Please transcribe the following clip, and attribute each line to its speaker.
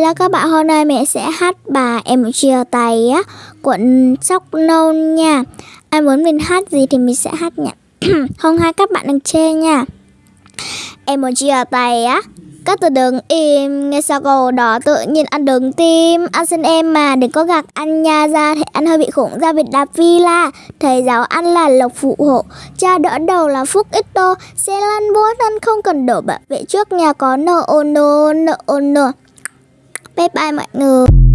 Speaker 1: là các bạn, hôm nay mẹ sẽ hát bài Em chia tay á, của Sóc Nâu nha. Ai muốn mình hát gì thì mình sẽ hát nha. Không hai các bạn đừng chê nha. Em muốn chia tay á các từ đừng im, Nghe sao cầu đó tự nhiên ăn đường tim. Ăn xin em mà, đừng có gạt ăn nha ra Thì ăn hơi bị khủng ra Việt đạp villa Thầy giáo ăn là lộc phụ hộ, Cha đỡ đầu là phúc ít tô. Xe lăn bố ăn không cần đổ bảo vệ trước nhà có nợ, ô nô, nợ, ô nô. Bye bye mọi người.